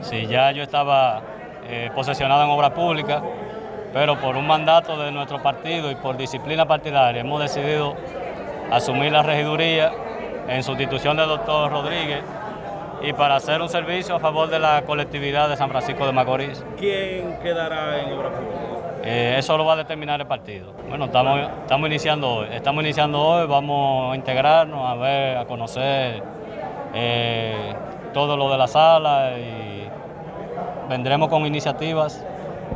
Sí, ya yo estaba eh, posesionado en obra pública, pero por un mandato de nuestro partido y por disciplina partidaria hemos decidido asumir la regiduría en sustitución del doctor Rodríguez y para hacer un servicio a favor de la colectividad de San Francisco de Macorís. ¿Quién quedará en obra pública? Eh, eso lo va a determinar el partido. Bueno, estamos, estamos iniciando hoy, estamos iniciando hoy, vamos a integrarnos, a ver, a conocer eh, todo lo de la sala y vendremos con iniciativas